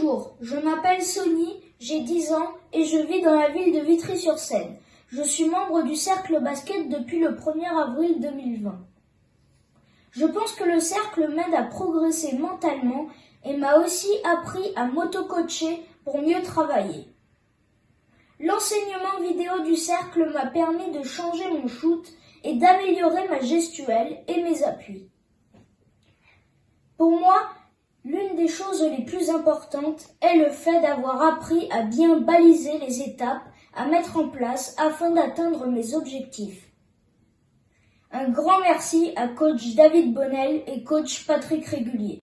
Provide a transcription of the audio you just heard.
Bonjour, je m'appelle Sony, j'ai 10 ans et je vis dans la ville de Vitry-sur-Seine. Je suis membre du cercle basket depuis le 1er avril 2020. Je pense que le cercle m'aide à progresser mentalement et m'a aussi appris à m'auto-coacher pour mieux travailler. L'enseignement vidéo du cercle m'a permis de changer mon shoot et d'améliorer ma gestuelle et mes appuis. Pour moi, L'une des choses les plus importantes est le fait d'avoir appris à bien baliser les étapes à mettre en place afin d'atteindre mes objectifs. Un grand merci à coach David Bonnel et coach Patrick Régulier.